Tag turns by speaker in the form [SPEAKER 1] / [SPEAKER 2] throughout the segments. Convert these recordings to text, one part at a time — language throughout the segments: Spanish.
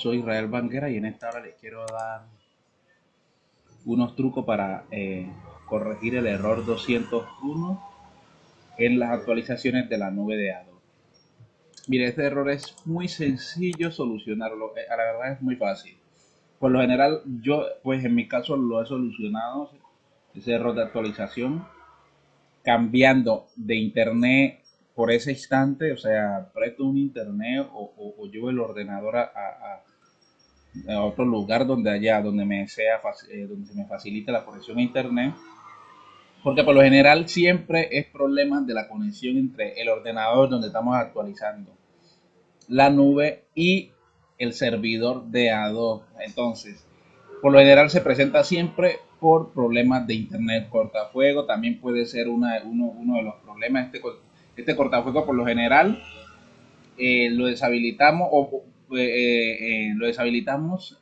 [SPEAKER 1] soy Israel Banguera y en esta hora les quiero dar unos trucos para eh, corregir el error 201 en las actualizaciones de la nube de Adobe. Mire, este error es muy sencillo solucionarlo, eh, a la verdad es muy fácil. Por lo general, yo, pues en mi caso lo he solucionado, ese error de actualización, cambiando de internet por ese instante, o sea, presto un internet o, o, llevo el ordenador a, otro lugar donde haya, donde me sea, eh, donde se me facilite la conexión a internet. Porque por lo general siempre es problema de la conexión entre el ordenador donde estamos actualizando, la nube y el servidor de Adobe. Entonces, por lo general se presenta siempre por problemas de internet cortafuego. También puede ser una, uno, uno de los problemas. Este este cortafuego por lo general eh, lo deshabilitamos o eh, eh, lo deshabilitamos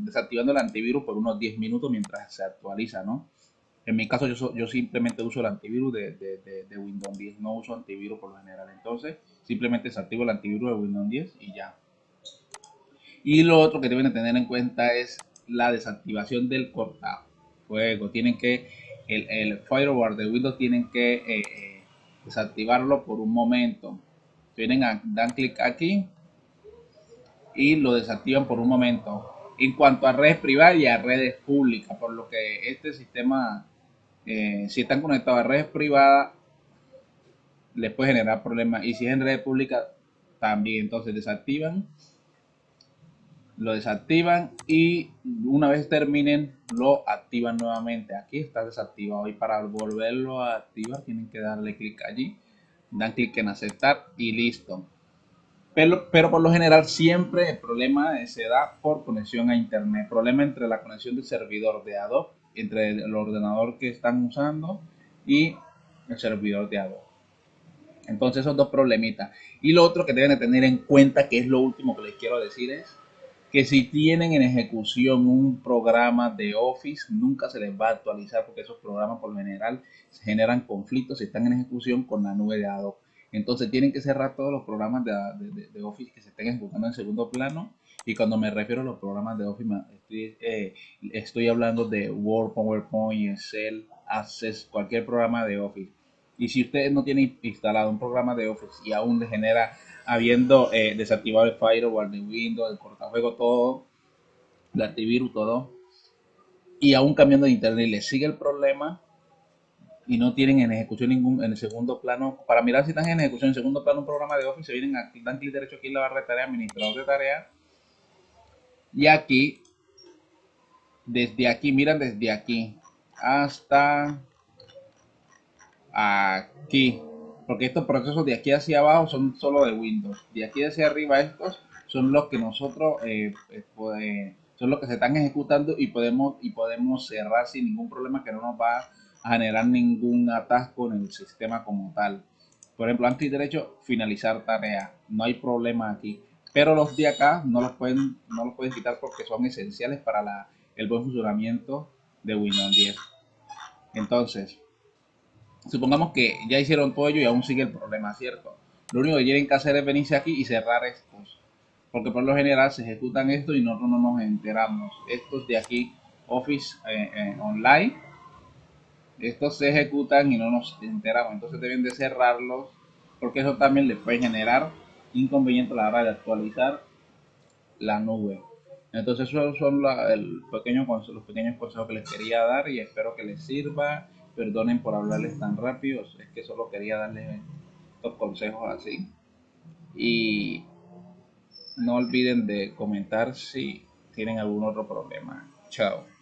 [SPEAKER 1] desactivando el antivirus por unos 10 minutos mientras se actualiza, ¿no? En mi caso yo, yo simplemente uso el antivirus de, de, Windows 10, no uso antivirus por lo general. Entonces simplemente desactivo el antivirus de Windows 10 y ya. Y lo otro que deben tener en cuenta es la desactivación del cortafuego. Tienen que, el, el firewall de Windows tienen que desactivarlo por un momento. Vienen a dan clic aquí y lo desactivan por un momento. En cuanto a redes privadas y a redes públicas, por lo que este sistema, eh, si están conectados a redes privadas, les puede generar problemas. Y si es en redes públicas, también. Entonces desactivan lo desactivan y una vez terminen lo activan nuevamente aquí está desactivado y para volverlo a activar tienen que darle clic allí dan clic en aceptar y listo pero, pero por lo general siempre el problema se da por conexión a internet. Problema entre la conexión del servidor de Adobe entre el ordenador que están usando y el servidor de Adobe. Entonces esos dos problemitas. Y lo otro que deben de tener en cuenta que es lo último que les quiero decir es que si tienen en ejecución un programa de Office, nunca se les va a actualizar porque esos programas por lo general generan conflictos si están en ejecución con la nube de Adobe. Entonces tienen que cerrar todos los programas de, Office que se estén ejecutando en segundo plano. Y cuando me refiero a los programas de Office, estoy, eh, estoy hablando de Word, PowerPoint, Excel, Access, cualquier programa de Office. Y si ustedes no tienen instalado un programa de Office y aún le genera habiendo eh, desactivado el firewall de Windows, el cortafuego, todo, el antivirus, todo, y aún cambiando de internet le sigue el problema y no tienen en ejecución ningún en el segundo plano, para mirar si están en ejecución en segundo plano un programa de Office, se vienen aquí, dan clic derecho aquí en la barra de tareas, administrador de tareas, y aquí, desde aquí, miran desde aquí hasta aquí porque estos procesos de aquí hacia abajo son solo de Windows. De aquí hacia arriba estos son los que nosotros eh, eh, son los que se están ejecutando y podemos y podemos cerrar sin ningún problema que no nos va a generar ningún atasco en el sistema como tal. Por ejemplo, antes derecho finalizar tarea, no hay problema aquí. Pero los de acá no los pueden no los pueden quitar porque son esenciales para el buen funcionamiento de Windows 10. Entonces, supongamos que ya hicieron todo ello y aún sigue el problema, ¿cierto? Lo único que tienen que hacer es venirse aquí y cerrar estos. Porque por lo general se ejecutan esto y nosotros no nos enteramos. Estos de aquí, Office eh, eh, Online, estos se ejecutan y no nos enteramos. Entonces deben de cerrarlos porque eso también les puede generar inconveniente a la hora de actualizar la nube. Entonces esos son los pequeños consejos que les quería dar y espero que les sirva Perdonen por hablarles tan rápido, es que solo quería darles estos consejos así. Y no olviden de comentar si tienen algún otro problema. Chao.